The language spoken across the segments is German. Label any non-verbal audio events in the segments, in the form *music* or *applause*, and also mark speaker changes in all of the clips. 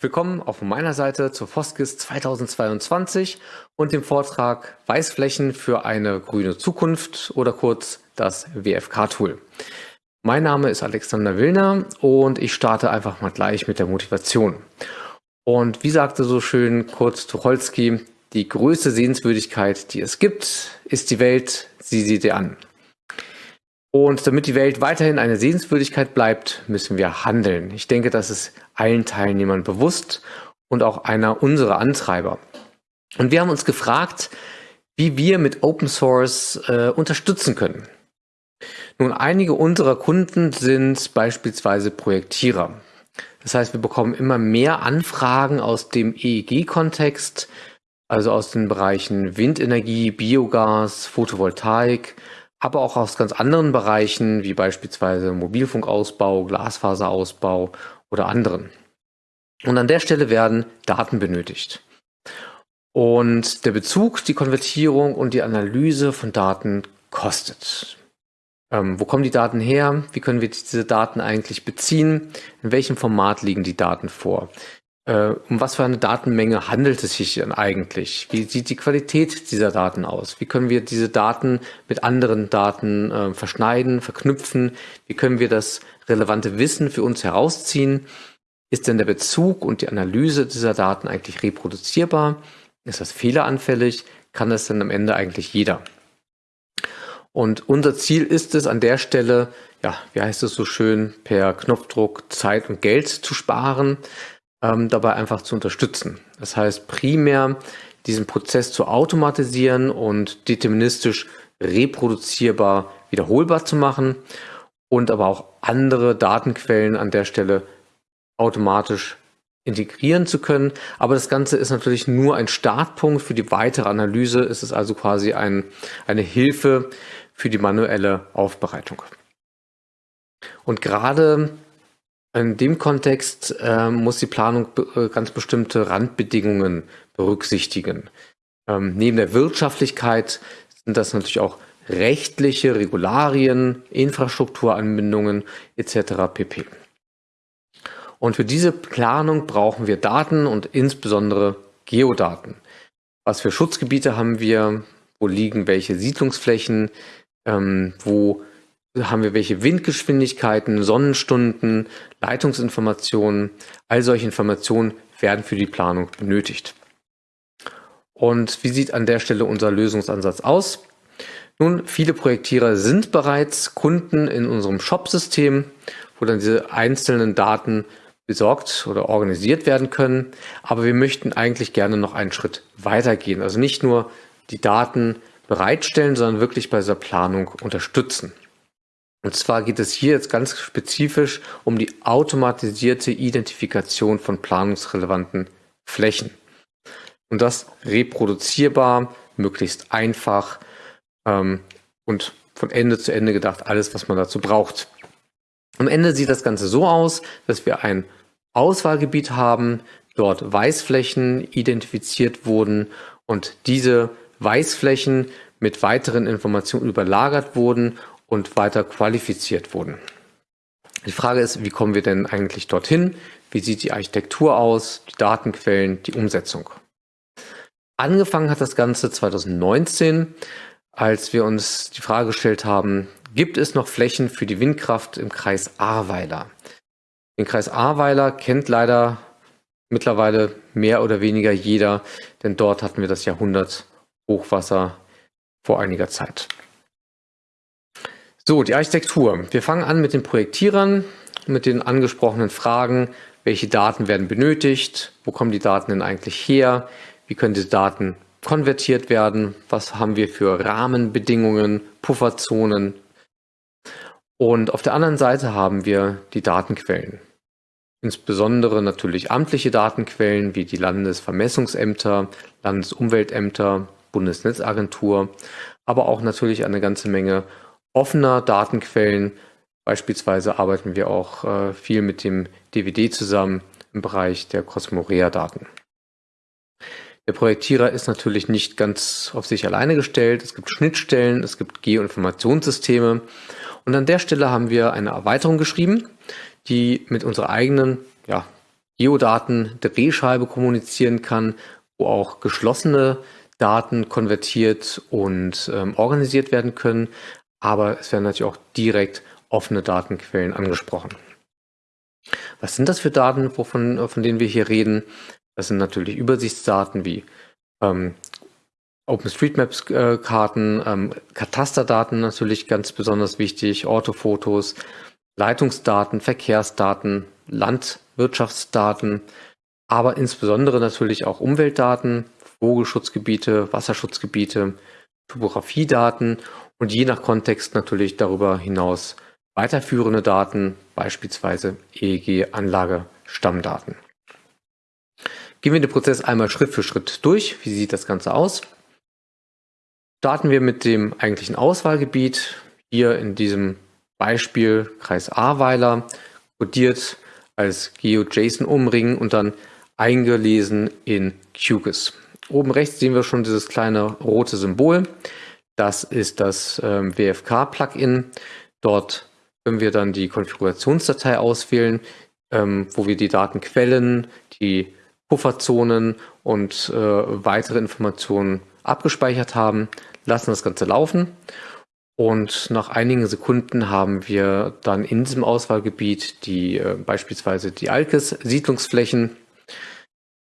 Speaker 1: Willkommen von meiner Seite zur Foskis 2022 und dem Vortrag Weißflächen für eine grüne Zukunft oder kurz das WFK-Tool. Mein Name ist Alexander Willner und ich starte einfach mal gleich mit der Motivation. Und wie sagte so schön Kurt Tucholsky, die größte Sehenswürdigkeit, die es gibt, ist die Welt, sieh sie dir an. Und damit die Welt weiterhin eine Sehenswürdigkeit bleibt, müssen wir handeln. Ich denke, das ist allen Teilnehmern bewusst und auch einer unserer Antreiber. Und wir haben uns gefragt, wie wir mit Open Source äh, unterstützen können. Nun, einige unserer Kunden sind beispielsweise Projektierer. Das heißt, wir bekommen immer mehr Anfragen aus dem EEG-Kontext, also aus den Bereichen Windenergie, Biogas, Photovoltaik, aber auch aus ganz anderen Bereichen, wie beispielsweise Mobilfunkausbau, Glasfaserausbau oder anderen. Und an der Stelle werden Daten benötigt. Und der Bezug, die Konvertierung und die Analyse von Daten kostet. Ähm, wo kommen die Daten her? Wie können wir diese Daten eigentlich beziehen? In welchem Format liegen die Daten vor? Äh, um was für eine Datenmenge handelt es sich denn eigentlich? Wie sieht die Qualität dieser Daten aus? Wie können wir diese Daten mit anderen Daten äh, verschneiden, verknüpfen? Wie können wir das relevante Wissen für uns herausziehen? Ist denn der Bezug und die Analyse dieser Daten eigentlich reproduzierbar? Ist das fehleranfällig? Kann das denn am Ende eigentlich jeder? Und unser Ziel ist es an der Stelle, ja, wie heißt es so schön, per Knopfdruck Zeit und Geld zu sparen ähm, dabei einfach zu unterstützen. Das heißt primär diesen Prozess zu automatisieren und deterministisch reproduzierbar wiederholbar zu machen und aber auch andere Datenquellen an der Stelle automatisch integrieren zu können. Aber das Ganze ist natürlich nur ein Startpunkt für die weitere Analyse. Es ist also quasi ein, eine Hilfe für die manuelle Aufbereitung. Und gerade in dem Kontext äh, muss die Planung äh, ganz bestimmte Randbedingungen berücksichtigen. Ähm, neben der Wirtschaftlichkeit sind das natürlich auch rechtliche Regularien, Infrastrukturanbindungen etc. pp. Und für diese Planung brauchen wir Daten und insbesondere Geodaten. Was für Schutzgebiete haben wir? Wo liegen welche Siedlungsflächen? Ähm, wo haben wir welche Windgeschwindigkeiten, Sonnenstunden, Leitungsinformationen, all solche Informationen werden für die Planung benötigt. Und wie sieht an der Stelle unser Lösungsansatz aus? Nun, viele Projektierer sind bereits Kunden in unserem Shop-System, wo dann diese einzelnen Daten besorgt oder organisiert werden können. Aber wir möchten eigentlich gerne noch einen Schritt weitergehen. Also nicht nur die Daten bereitstellen, sondern wirklich bei dieser Planung unterstützen. Und zwar geht es hier jetzt ganz spezifisch um die automatisierte Identifikation von planungsrelevanten Flächen. Und das reproduzierbar, möglichst einfach ähm, und von Ende zu Ende gedacht, alles, was man dazu braucht. Am Ende sieht das Ganze so aus, dass wir ein Auswahlgebiet haben, dort Weißflächen identifiziert wurden und diese Weißflächen mit weiteren Informationen überlagert wurden und weiter qualifiziert wurden. Die Frage ist, wie kommen wir denn eigentlich dorthin? Wie sieht die Architektur aus, die Datenquellen, die Umsetzung? Angefangen hat das Ganze 2019, als wir uns die Frage gestellt haben, gibt es noch Flächen für die Windkraft im Kreis Ahrweiler? Den Kreis Ahrweiler kennt leider mittlerweile mehr oder weniger jeder, denn dort hatten wir das Jahrhundert Hochwasser vor einiger Zeit. So, die Architektur. Wir fangen an mit den Projektierern, mit den angesprochenen Fragen. Welche Daten werden benötigt? Wo kommen die Daten denn eigentlich her? Wie können diese Daten konvertiert werden? Was haben wir für Rahmenbedingungen, Pufferzonen? Und auf der anderen Seite haben wir die Datenquellen. Insbesondere natürlich amtliche Datenquellen wie die Landesvermessungsämter, Landesumweltämter, Bundesnetzagentur, aber auch natürlich eine ganze Menge offener Datenquellen. Beispielsweise arbeiten wir auch äh, viel mit dem DVD zusammen im Bereich der Cosmorea-Daten. Der Projektierer ist natürlich nicht ganz auf sich alleine gestellt. Es gibt Schnittstellen, es gibt Geoinformationssysteme. Und an der Stelle haben wir eine Erweiterung geschrieben, die mit unserer eigenen ja, Geodaten Drehscheibe kommunizieren kann, wo auch geschlossene Daten konvertiert und ähm, organisiert werden können. Aber es werden natürlich auch direkt offene Datenquellen angesprochen. Was sind das für Daten, wovon, von denen wir hier reden? Das sind natürlich Übersichtsdaten wie ähm, OpenStreetMaps-Karten, ähm, Katasterdaten natürlich ganz besonders wichtig, Orthofotos, Leitungsdaten, Verkehrsdaten, Landwirtschaftsdaten, aber insbesondere natürlich auch Umweltdaten, Vogelschutzgebiete, Wasserschutzgebiete, Topografiedaten und je nach Kontext natürlich darüber hinaus weiterführende Daten, beispielsweise EEG-Anlage-Stammdaten. Gehen wir den Prozess einmal Schritt für Schritt durch. Wie sieht das Ganze aus? Starten wir mit dem eigentlichen Auswahlgebiet. Hier in diesem Beispiel Kreis Ahrweiler, kodiert als GeoJSON-Umring und dann eingelesen in QGIS. Oben rechts sehen wir schon dieses kleine rote Symbol. Das ist das ähm, WFK-Plugin. Dort können wir dann die Konfigurationsdatei auswählen, ähm, wo wir die Datenquellen, die Pufferzonen und äh, weitere Informationen abgespeichert haben, lassen das Ganze laufen und nach einigen Sekunden haben wir dann in diesem Auswahlgebiet die äh, beispielsweise die Alkes-Siedlungsflächen.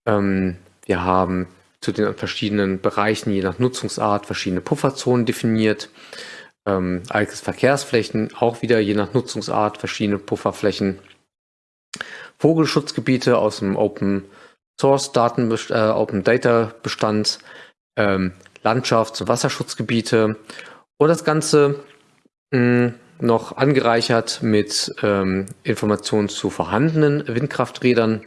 Speaker 1: Ähm, wir haben zu den verschiedenen Bereichen je nach Nutzungsart verschiedene Pufferzonen definiert ähm, Alkes Verkehrsflächen, auch wieder je nach Nutzungsart verschiedene Pufferflächen. Vogelschutzgebiete aus dem Open Source Daten, äh, Open Data Bestand, ähm, Landschafts- und Wasserschutzgebiete und das Ganze mh, hm, noch angereichert mit ähm, Informationen zu vorhandenen Windkrafträdern.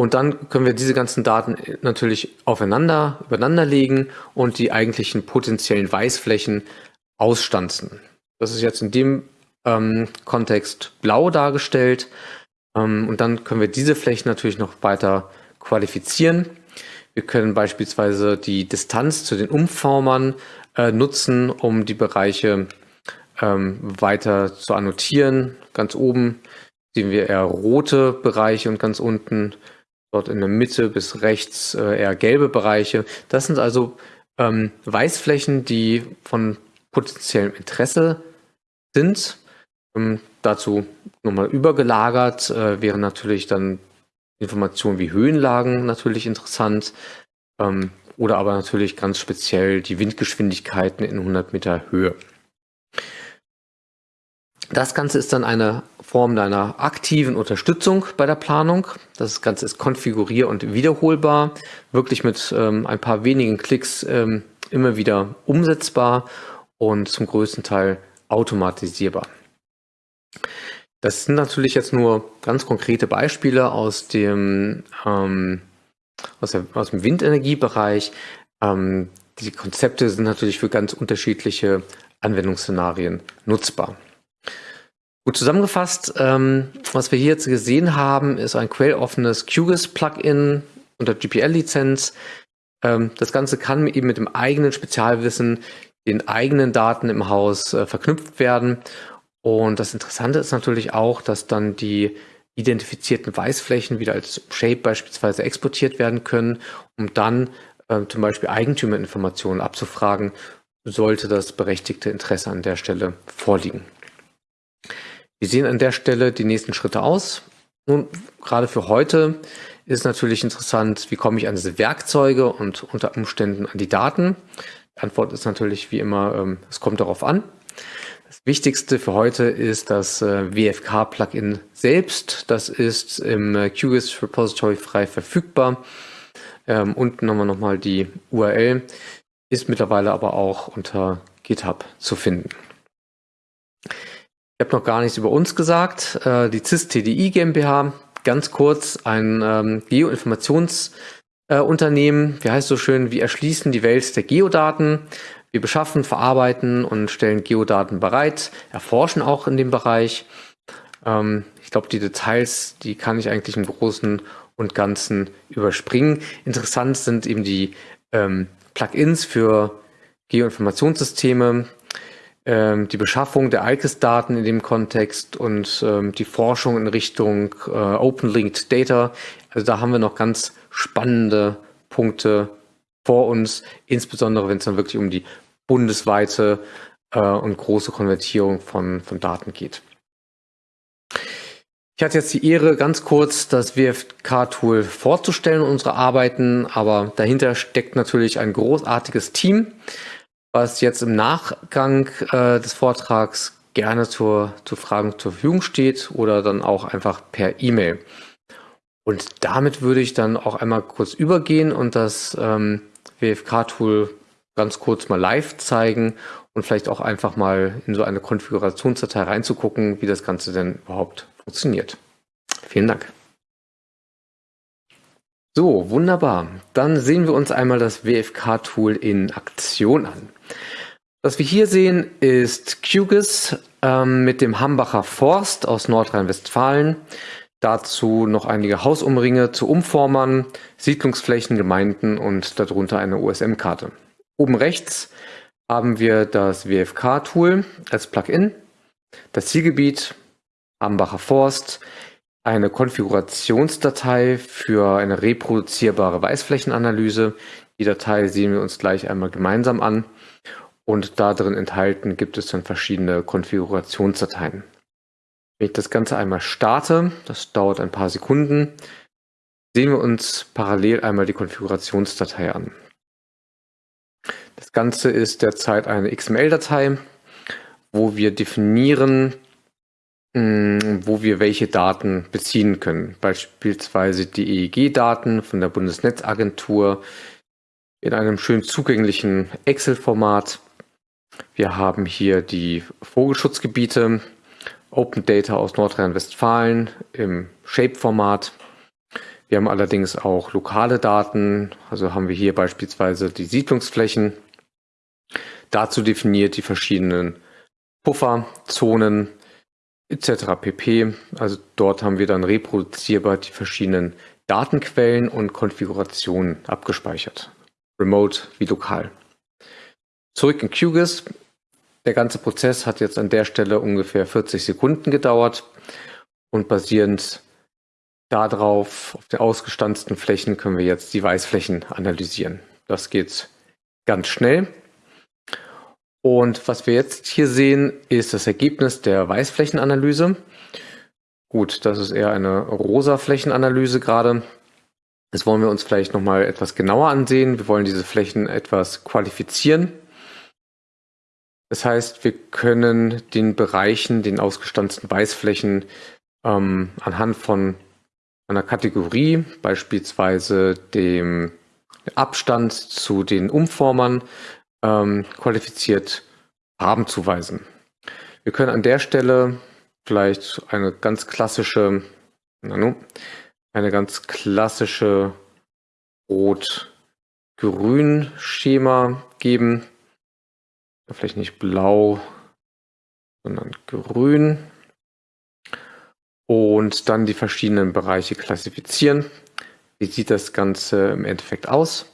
Speaker 1: Und dann können wir diese ganzen Daten natürlich aufeinander, übereinander legen und die eigentlichen potenziellen Weißflächen ausstanzen. Das ist jetzt in dem ähm, Kontext blau dargestellt. Ähm, und dann können wir diese Flächen natürlich noch weiter qualifizieren. Wir können beispielsweise die Distanz zu den Umformern äh, nutzen, um die Bereiche ähm, weiter zu annotieren. Ganz oben sehen wir eher rote Bereiche und ganz unten dort in der Mitte bis rechts äh, eher gelbe Bereiche. Das sind also ähm, Weißflächen, die von potenziellem Interesse sind. Ähm, dazu nochmal übergelagert äh, wären natürlich dann Informationen wie Höhenlagen natürlich interessant ähm, oder aber natürlich ganz speziell die Windgeschwindigkeiten in 100 Meter Höhe. Das Ganze ist dann eine Form deiner aktiven Unterstützung bei der Planung. Das Ganze ist konfigurier- und wiederholbar, wirklich mit ähm, ein paar wenigen Klicks ähm, immer wieder umsetzbar und zum größten Teil automatisierbar. Das sind natürlich jetzt nur ganz konkrete Beispiele aus dem, ähm, aus, der, aus dem Windenergiebereich. Ähm, die Konzepte sind natürlich für ganz unterschiedliche Anwendungsszenarien nutzbar. Gut zusammengefasst, ähm, was wir hier jetzt gesehen haben, ist ein quelloffenes QGIS-Plugin unter GPL-Lizenz. Ähm, das Ganze kann eben mit dem eigenen Spezialwissen, den eigenen Daten im Haus äh, verknüpft werden. Und das Interessante ist natürlich auch, dass dann die identifizierten Weißflächen wieder als Shape beispielsweise exportiert werden können, um dann äh, zum Beispiel Eigentümerinformationen abzufragen, sollte das berechtigte Interesse an der Stelle vorliegen. Wie sehen an der Stelle die nächsten Schritte aus? Nun, gerade für heute ist natürlich interessant, wie komme ich an diese Werkzeuge und unter Umständen an die Daten? Die Antwort ist natürlich wie immer, ähm, es kommt darauf an. Das Wichtigste für heute ist das äh, WFK-Plugin selbst. Das ist im äh, QGIS Repository frei verfügbar. Ähm, unten haben wir nochmal die URL, ist mittlerweile aber auch unter GitHub zu finden. Ich habe noch gar nichts über uns gesagt. Äh, die CIS TDI GmbH, ganz kurz, ein ähm, Geoinformationsunternehmen. Äh, Wie heißt so schön, wir erschließen die Welt der Geodaten. Wir beschaffen, verarbeiten und stellen Geodaten bereit, erforschen auch in dem Bereich. Ähm, ich glaube, die Details, die kann ich eigentlich im Großen und Ganzen überspringen. Interessant sind eben die ähm, Plugins für Geoinformationssysteme, ähm, die Beschaffung der ICES-Daten in dem Kontext und ähm, die Forschung in Richtung äh, Open Linked Data. Also da haben wir noch ganz spannende Punkte vor uns, insbesondere wenn es dann wirklich um die bundesweite äh, und große Konvertierung von, von Daten geht. Ich hatte jetzt die Ehre, ganz kurz das WFK-Tool vorzustellen, unsere Arbeiten, aber dahinter steckt natürlich ein großartiges Team, was jetzt im Nachgang äh, des Vortrags gerne zur, zur Fragen zur Verfügung steht oder dann auch einfach per E-Mail. Und damit würde ich dann auch einmal kurz übergehen und das ähm, WFK-Tool ganz kurz mal live zeigen und vielleicht auch einfach mal in so eine Konfigurationsdatei reinzugucken, wie das Ganze denn überhaupt funktioniert. Vielen Dank. So, wunderbar. Dann sehen wir uns einmal das WFK-Tool in Aktion an. Was wir hier sehen, ist QGIS ähm, mit dem Hambacher Forst aus Nordrhein-Westfalen. Dazu noch einige Hausumringe zu Umformern, Siedlungsflächen, Gemeinden und darunter eine USM-Karte. Oben rechts haben wir das WFK-Tool als Plugin, das Zielgebiet, Ambacher Forst, eine Konfigurationsdatei für eine reproduzierbare Weißflächenanalyse. Die Datei sehen wir uns gleich einmal gemeinsam an und da drin enthalten gibt es dann verschiedene Konfigurationsdateien. Wenn ich das Ganze einmal starte, das dauert ein paar Sekunden, sehen wir uns parallel einmal die Konfigurationsdatei an. Das Ganze ist derzeit eine XML-Datei, wo wir definieren, hm, wo wir welche Daten beziehen können. Beispielsweise die EEG-Daten von der Bundesnetzagentur in einem schön zugänglichen Excel-Format. Wir haben hier die Vogelschutzgebiete, Open Data aus Nordrhein-Westfalen im Shape-Format. Wir haben allerdings auch lokale Daten, also haben wir hier beispielsweise die Siedlungsflächen. Dazu definiert die verschiedenen Pufferzonen, etc. pp. Also dort haben wir dann reproduzierbar die verschiedenen Datenquellen und Konfigurationen abgespeichert. Remote wie lokal. Zurück in QGIS. Der ganze Prozess hat jetzt an der Stelle ungefähr 40 Sekunden gedauert und basierend darauf, auf den ausgestanzten Flächen, können wir jetzt die Weißflächen analysieren. Das geht ganz schnell. Und was wir jetzt hier sehen, ist das Ergebnis der Weißflächenanalyse. Gut, das ist eher eine rosa Flächenanalyse gerade. Das wollen wir uns vielleicht nochmal etwas genauer ansehen. Wir wollen diese Flächen etwas qualifizieren. Das heißt, wir können den Bereichen, den ausgestanzten Weißflächen ähm, anhand von einer Kategorie, beispielsweise dem Abstand zu den Umformern, ähm, qualifiziert Farben zuweisen. Wir können an der Stelle vielleicht eine ganz klassische, eine ganz klassische Rot-Grün-Schema geben. Vielleicht nicht blau, sondern grün. Und dann die verschiedenen Bereiche klassifizieren. Wie sieht das Ganze im Endeffekt aus?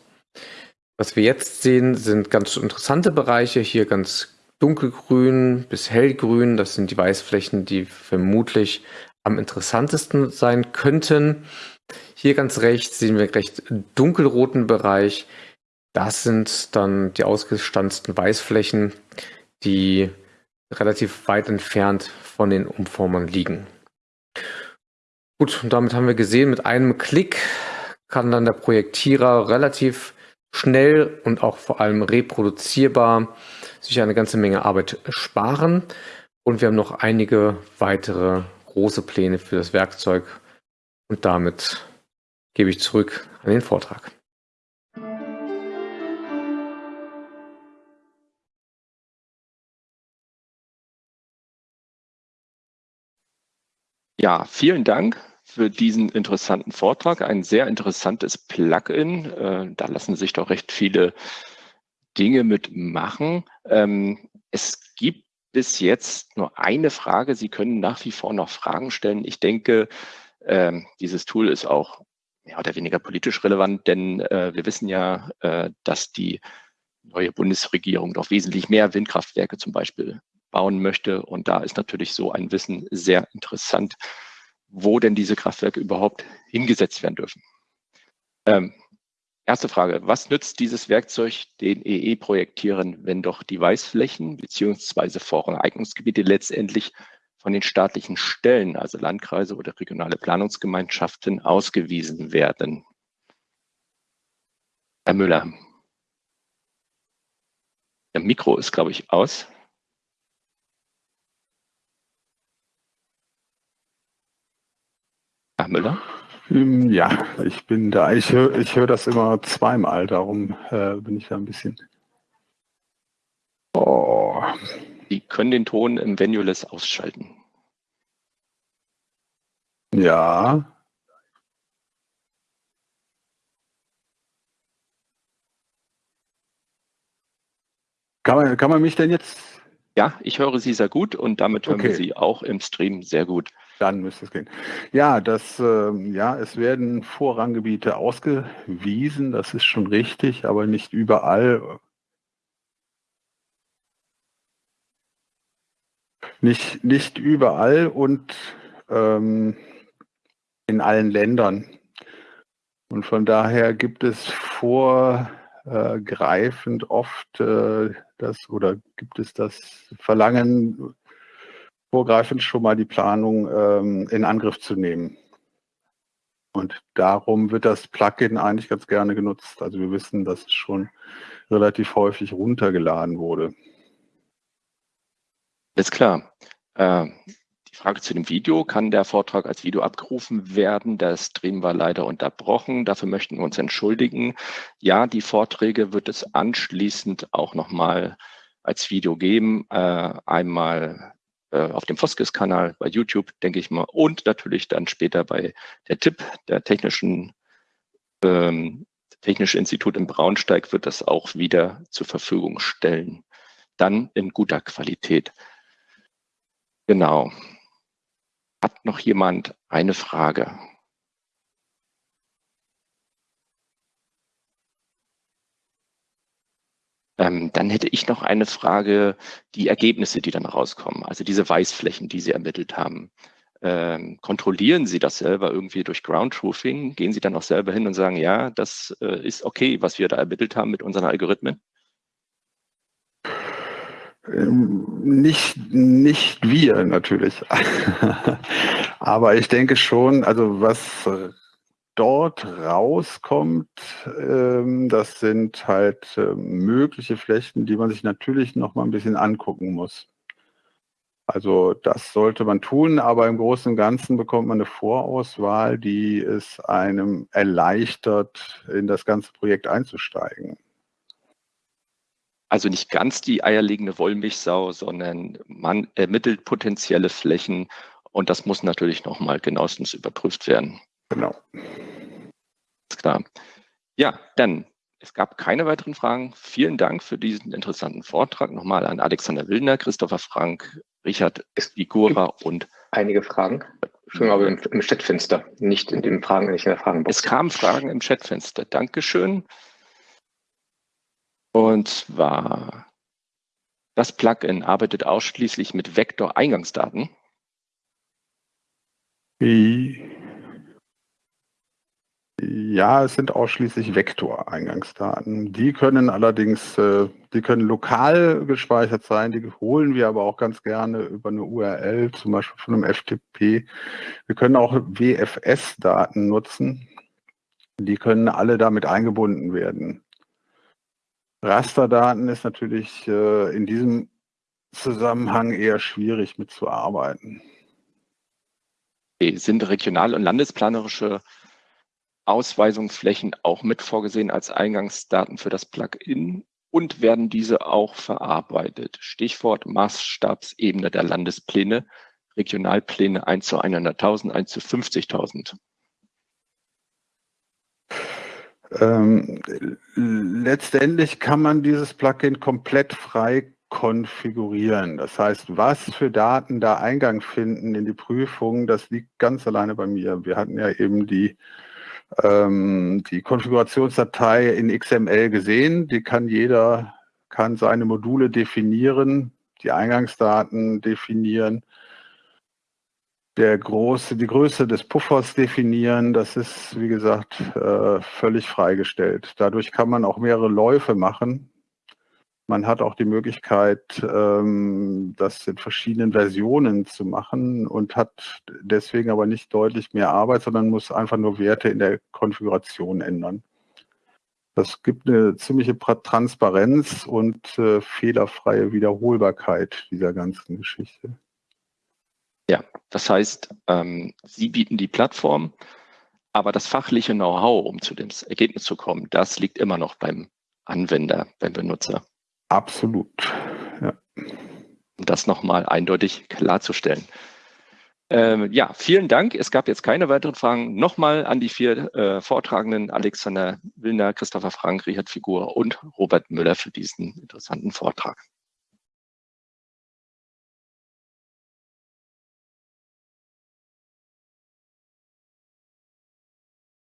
Speaker 1: Was wir jetzt sehen, sind ganz interessante Bereiche. Hier ganz dunkelgrün bis hellgrün. Das sind die Weißflächen, die vermutlich am interessantesten sein könnten. Hier ganz rechts sehen wir einen recht dunkelroten Bereich. Das sind dann die ausgestanzten Weißflächen, die relativ weit entfernt von den Umformern liegen. Gut, und damit haben wir gesehen, mit einem Klick kann dann der Projektierer relativ schnell und auch vor allem reproduzierbar sich eine ganze Menge Arbeit sparen. Und wir haben noch einige weitere große Pläne für das Werkzeug. Und damit gebe ich zurück an den Vortrag.
Speaker 2: Ja, vielen Dank für diesen interessanten Vortrag. Ein sehr interessantes Plugin. Äh, da lassen sich doch recht viele Dinge mitmachen. Ähm, es gibt bis jetzt nur eine Frage. Sie können nach wie vor noch Fragen stellen. Ich denke, ähm, dieses Tool ist auch mehr oder weniger politisch relevant, denn äh, wir wissen ja, äh, dass die neue Bundesregierung doch wesentlich mehr Windkraftwerke zum Beispiel bauen möchte. Und da ist natürlich so ein Wissen sehr interessant, wo denn diese Kraftwerke überhaupt hingesetzt werden dürfen. Ähm, erste Frage, was nützt dieses Werkzeug den EE-Projektieren, wenn doch die Weißflächen beziehungsweise Voreignungsgebiete letztendlich von den staatlichen Stellen, also Landkreise oder regionale Planungsgemeinschaften, ausgewiesen werden? Herr Müller. Der Mikro ist, glaube ich, aus. Herr Müller?
Speaker 3: Ähm, ja, ich bin da. Ich höre ich hör das immer zweimal, darum äh, bin ich da ein bisschen.
Speaker 2: Oh. Sie können den Ton im Venueless ausschalten.
Speaker 3: Ja. Kann man, kann man mich denn jetzt?
Speaker 2: Ja, ich höre Sie sehr gut und damit hören okay. wir Sie auch im Stream sehr gut.
Speaker 3: Dann müsste es gehen. Ja, das, äh, ja, es werden Vorranggebiete ausgewiesen, das ist schon richtig, aber nicht überall. Nicht, nicht überall und ähm, in allen Ländern. Und von daher gibt es vorgreifend oft äh, das oder gibt es das Verlangen, vorgreifend schon mal die Planung ähm, in Angriff zu nehmen. Und darum wird das Plugin eigentlich ganz gerne genutzt. Also wir wissen, dass es schon relativ häufig runtergeladen wurde.
Speaker 2: Ist klar. Äh, die Frage zu dem Video, kann der Vortrag als Video abgerufen werden? Der Stream war leider unterbrochen. Dafür möchten wir uns entschuldigen. Ja, die Vorträge wird es anschließend auch nochmal als Video geben. Äh, einmal auf dem Foskis-Kanal bei YouTube, denke ich mal, und natürlich dann später bei der TIP, der Technischen ähm, Technische Institut in Braunsteig, wird das auch wieder zur Verfügung stellen. Dann in guter Qualität. Genau. Hat noch jemand eine Frage? Ähm, dann hätte ich noch eine Frage, die Ergebnisse, die dann rauskommen, also diese Weißflächen, die Sie ermittelt haben. Ähm, kontrollieren Sie das selber irgendwie durch Ground Truthing? Gehen Sie dann auch selber hin und sagen, ja, das äh, ist okay, was wir da ermittelt haben mit unseren Algorithmen?
Speaker 3: Ähm, nicht, nicht wir natürlich. *laughs* Aber ich denke schon, also was dort rauskommt, ähm, das sind halt äh, mögliche Flächen, die man sich natürlich noch mal ein bisschen angucken muss. Also das sollte man tun, aber im Großen und Ganzen bekommt man eine Vorauswahl, die es einem erleichtert, in das ganze Projekt einzusteigen.
Speaker 2: Also nicht ganz die eierlegende Wollmilchsau, sondern man ermittelt potenzielle Flächen und das muss natürlich nochmal genauestens überprüft werden.
Speaker 3: Genau.
Speaker 2: Ist klar. Ja, dann, es gab keine weiteren Fragen. Vielen Dank für diesen interessanten Vortrag. Nochmal an Alexander Willner, Christopher Frank, Richard Igura und.
Speaker 1: Einige Fragen. Schon aber im, im Chatfenster, nicht in den Fragen, nicht in der Fragenbox.
Speaker 2: Es kamen Fragen im Chatfenster. Dankeschön. Und zwar, das Plugin arbeitet ausschließlich mit Vektor-Eingangsdaten.
Speaker 3: Ja, es sind ausschließlich Vektoreingangsdaten. Die können allerdings, äh, die können lokal gespeichert sein, die holen wir aber auch ganz gerne über eine URL, zum Beispiel von einem FTP. Wir können auch WFS-Daten nutzen. Die können alle damit eingebunden werden. Rasterdaten ist natürlich äh, in diesem Zusammenhang eher schwierig mitzuarbeiten.
Speaker 2: Sind regional- und landesplanerische Ausweisungsflächen auch mit vorgesehen als Eingangsdaten für das Plugin und werden diese auch verarbeitet. Stichwort Maßstabsebene der Landespläne, Regionalpläne 1 zu 100.000, 1 zu 50.000.
Speaker 3: Ähm, letztendlich kann man dieses Plugin komplett frei konfigurieren. Das heißt, was für Daten da Eingang finden in die Prüfung, das liegt ganz alleine bei mir. Wir hatten ja eben die ähm, die Konfigurationsdatei in XML gesehen. Die kann jeder kann seine Module definieren, die Eingangsdaten definieren, der große, die Größe des Puffers definieren. Das ist, wie gesagt, äh, völlig freigestellt. Dadurch kann man auch mehrere Läufe machen. Man hat auch die Möglichkeit, ähm, das in verschiedenen Versionen zu machen und hat deswegen aber nicht deutlich mehr Arbeit, sondern muss einfach nur Werte in der Konfiguration ändern. Das gibt eine ziemliche Transparenz und äh, fehlerfreie Wiederholbarkeit dieser ganzen Geschichte.
Speaker 2: Ja, das heißt, ähm, Sie bieten die Plattform, aber das fachliche Know-how, um zu dem Ergebnis zu kommen, das liegt immer noch beim Anwender, beim Benutzer.
Speaker 3: Absolut, ja.
Speaker 2: Um das nochmal eindeutig klarzustellen. Ähm, ja, vielen Dank. Es gab jetzt keine weiteren Fragen. Nochmal an die vier äh, Vortragenden, Alexander Willner, Christopher Frank, Richard Figur und Robert Müller für diesen interessanten Vortrag.